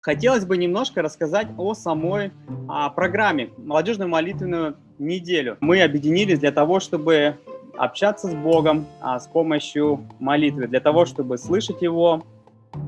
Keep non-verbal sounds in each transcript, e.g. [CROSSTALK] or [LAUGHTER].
Хотелось бы немножко рассказать о самой а, программе «Молодежную молитвенную неделю». Мы объединились для того, чтобы общаться с Богом а, с помощью молитвы, для того, чтобы слышать Его,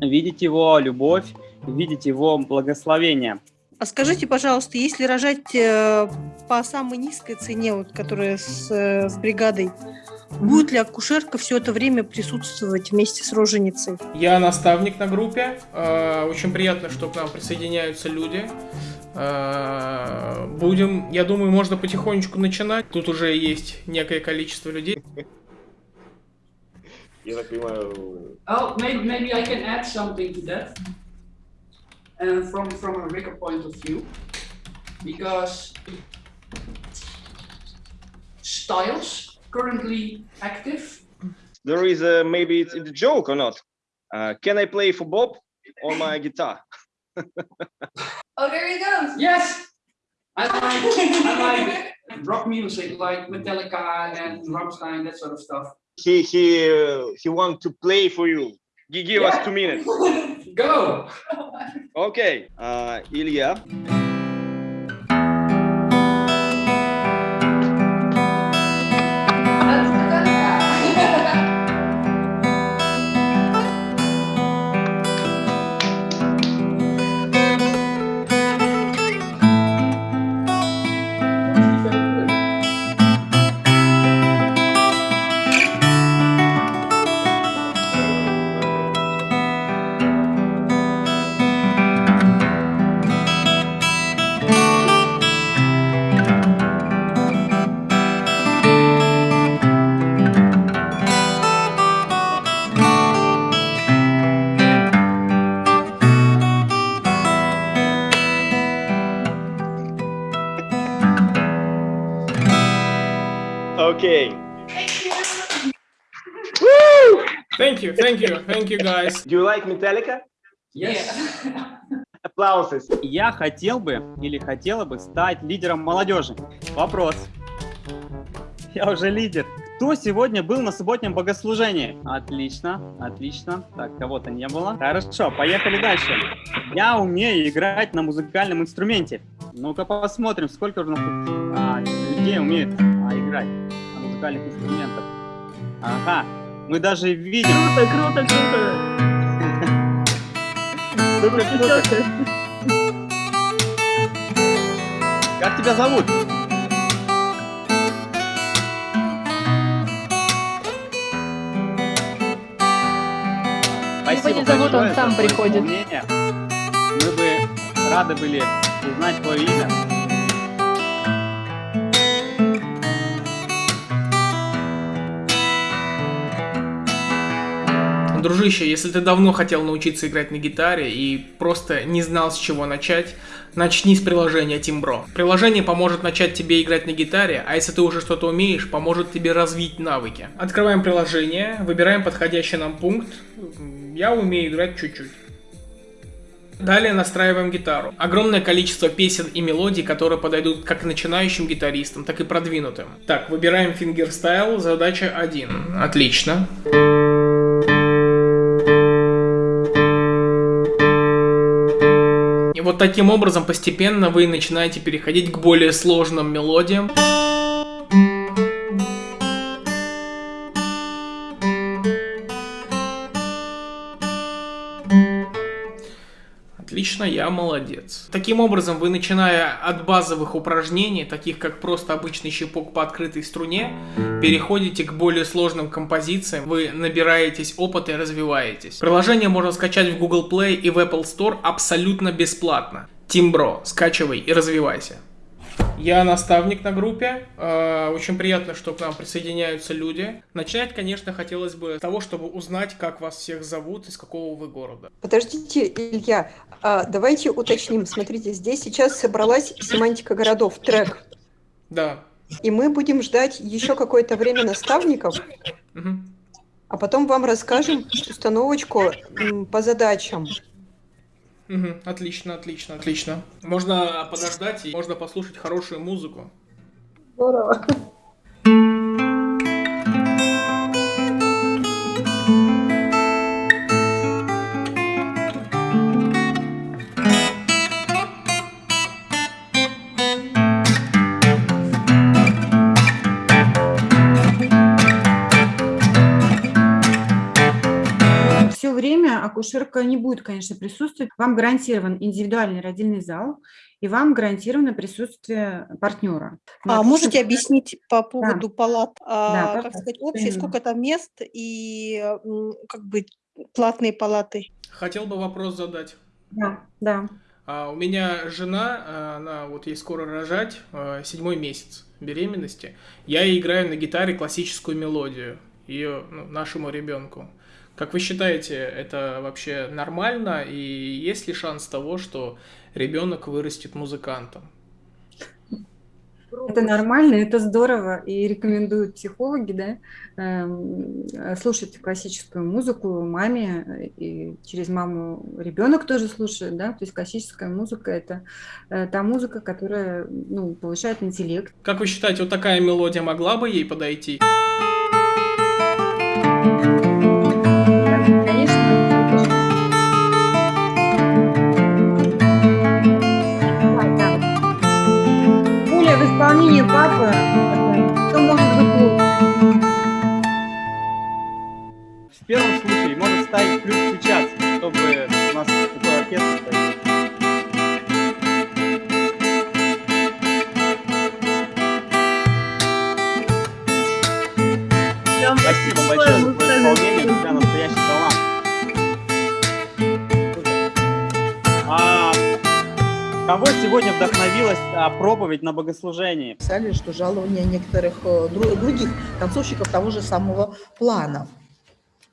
видеть Его любовь, видеть Его благословение. А скажите, пожалуйста, если рожать э, по самой низкой цене, вот, которая с, э, с бригадой, Будет ли акушерка все это время присутствовать вместе с роженицей? Я наставник на группе. Э, очень приятно, что к нам присоединяются люди. Э, будем, я думаю, можно потихонечку начинать. Тут уже есть некое количество людей. Я так понимаю... Oh, maybe, maybe I can add something to that. And uh, from, from a Ricker point of view. Because styles currently active? There is a, maybe it's a joke or not. Uh, can I play for Bob on my [LAUGHS] guitar? oh, there he goes. Yes. I like, I like [LAUGHS] rock music, like Metallica and Rammstein, that sort of stuff. He he uh, he wants to play for you. Give yeah. us two minutes. [LAUGHS] Go. okay, uh, Ilya. Okay. Thank you. Woo! Thank you, thank you, thank you, guys. Do you like Metallica? Yes. [LAUGHS] Applauses. Я хотел бы или хотела бы стать лидером молодежи. Вопрос. Я уже лидер. Кто сегодня был на субботнем богослужении? Отлично, отлично. Так, кого-то не было. Хорошо, поехали дальше. Я умею играть на музыкальном инструменте. Ну-ка посмотрим, сколько у нас а, людей умеют играть музыкальных инструментов. Ага, мы даже видим... Круто, круто, круто! Супер, круто! Как тебя зовут? Спасибо Его не зовут, он сам приходит. Мы бы рады были узнать твое имя. Дружище, если ты давно хотел научиться играть на гитаре и просто не знал с чего начать, начни с приложения Timbro. Приложение поможет начать тебе играть на гитаре, а если ты уже что-то умеешь, поможет тебе развить навыки. Открываем приложение, выбираем подходящий нам пункт. Я умею играть чуть-чуть. Далее настраиваем гитару. Огромное количество песен и мелодий, которые подойдут как начинающим гитаристам, так и продвинутым. Так, выбираем fingerstyle, задача 1. Отлично. Вот таким образом постепенно вы начинаете переходить к более сложным мелодиям. Я молодец. Таким образом, вы начиная от базовых упражнений, таких как просто обычный щипок по открытой струне, переходите к более сложным композициям, вы набираетесь опыта и развиваетесь. Приложение можно скачать в Google Play и в Apple Store абсолютно бесплатно. Тимбро, скачивай и развивайся. Я наставник на группе. Э, очень приятно, что к нам присоединяются люди. Начинать, конечно, хотелось бы с того, чтобы узнать, как вас всех зовут, из какого вы города. Подождите, Илья, а давайте уточним. Смотрите, здесь сейчас собралась семантика городов, трек. Да. И мы будем ждать еще какое-то время наставников, угу. а потом вам расскажем установочку по задачам. Угу, отлично, отлично, отлично. Можно подождать и можно послушать хорошую музыку. Здорово. Акушерка не будет, конечно, присутствовать. Вам гарантирован индивидуальный родильный зал, и вам гарантировано присутствие партнера. А можете объяснить по поводу палат, а, как пожалуйста, сказать, общие, сколько там мест и как бы платные палаты? Хотел бы вопрос задать. Да, да. А, у меня жена, а, она вот ей скоро рожать, а, седьмой месяц беременности. Я ей играю на гитаре классическую мелодию ее ну, нашему ребенку. Как вы считаете, это вообще нормально и есть ли шанс того, что ребенок вырастет музыкантом? Это нормально, это здорово, и рекомендуют психологи, да, эм, слушать классическую музыку маме, и через маму ребенок тоже слушает, да, то есть классическая музыка – это э, та музыка, которая, ну, повышает интеллект. Как вы считаете, вот такая мелодия могла бы ей подойти? Конечно, Исполнении папы, что может быть лучше? В первом случае может ставить плюс сейчас, чтобы у нас такой оркестр сегодня вдохновилась а, проповедь на богослужении? писали, что жалования некоторых э, дру- других танцовщиков того же самого плана.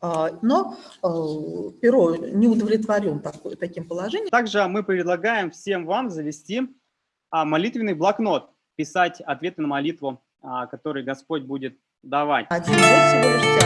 А, Но э, Перо не удовлетворен таким положением. Также мы предлагаем всем вам завести а, молитвенный блокнот, писать ответы на молитву, который Господь будет давать. Один год всего лишь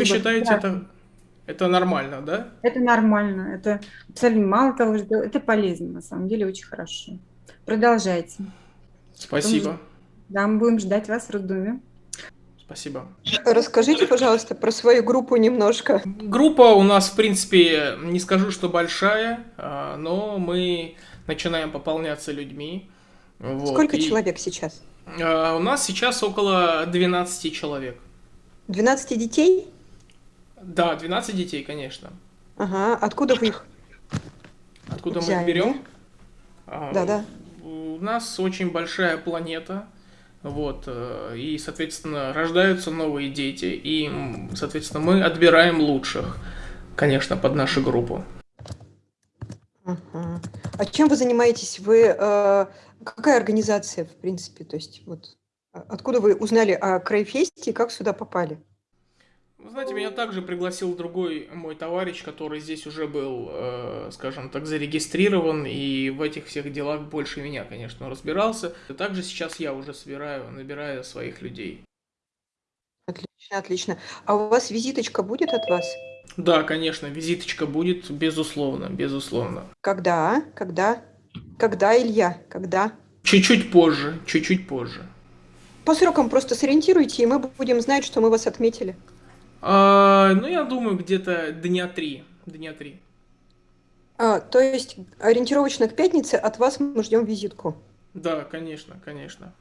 есть вы считаете Да. это, это нормально, да? Это нормально, это абсолютно мало того, что это полезно, на самом деле очень хорошо. Продолжайте. Спасибо. Да, мы будем ждать вас в роддоме. Спасибо. Расскажите, пожалуйста, про свою группу немножко. Группа у нас, в принципе, не скажу, что большая, а, но мы начинаем пополняться людьми. Вот, Сколько и, человек сейчас? а, У нас сейчас около 12 человек. 12 детей? Да, 12 детей, конечно. Ага, откуда вы их? Откуда мы Взяли, их берем? А, Да-да. У нас очень большая планета, вот, э, и, соответственно, рождаются новые дети, и, соответственно, мы отбираем лучших, конечно, под нашу группу. Ага. А чем вы занимаетесь? Вы э, какая организация, в принципе? То есть вот а- откуда вы узнали о Крайфесте и как сюда попали? Вы знаете, меня также пригласил другой мой товарищ, который здесь уже был, э, скажем так, зарегистрирован, и в этих всех делах больше меня, конечно, разбирался. И также сейчас я уже собираю, набираю своих людей. Отлично, отлично. А у вас визиточка будет от вас? Да, конечно, визиточка будет, безусловно, безусловно. Когда? Когда? Когда, Илья? Когда? Чуть-чуть позже, чуть-чуть позже. По срокам просто сориентируйте, и мы будем знать, что мы вас отметили. А, ну, я думаю, где-то дня три. Дня три. А, то есть ориентировочно к пятнице от вас мы ждем визитку. Да, конечно, конечно.